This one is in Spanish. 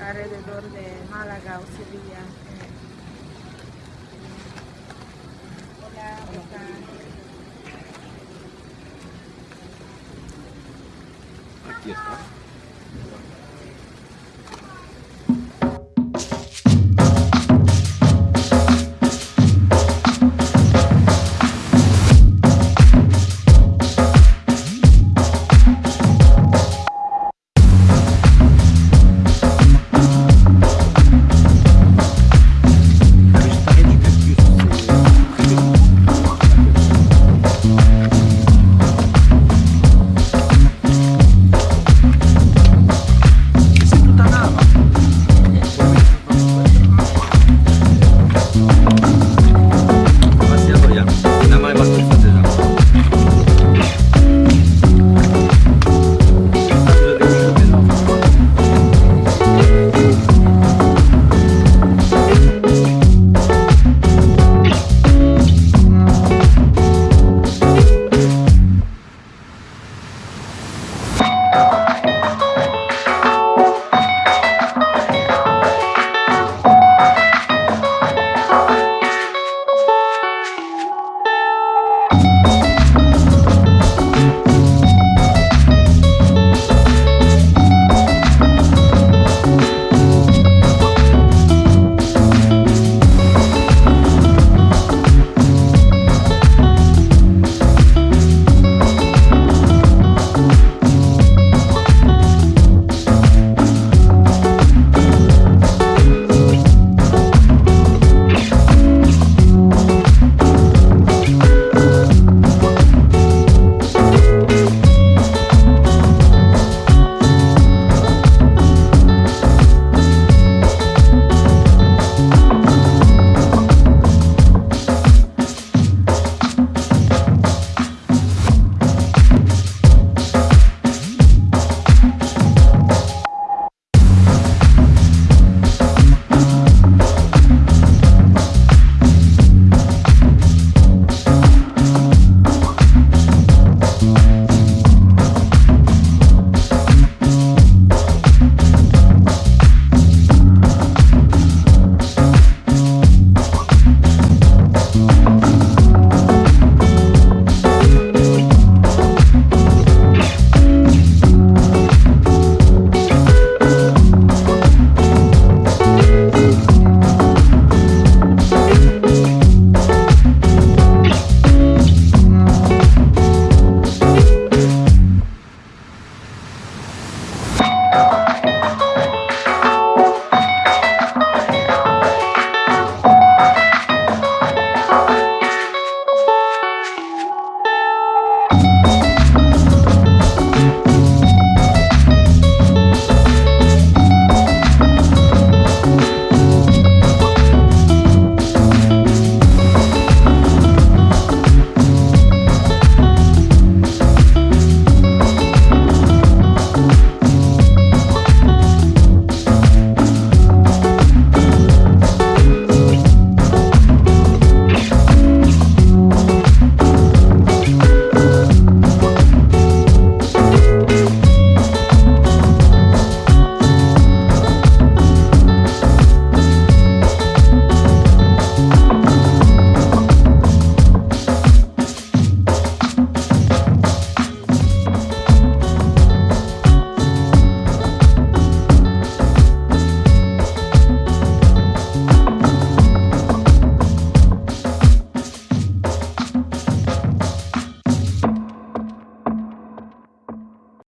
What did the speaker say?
alrededor de Málaga o Sevilla. Hola, ¿cómo están? Aquí está.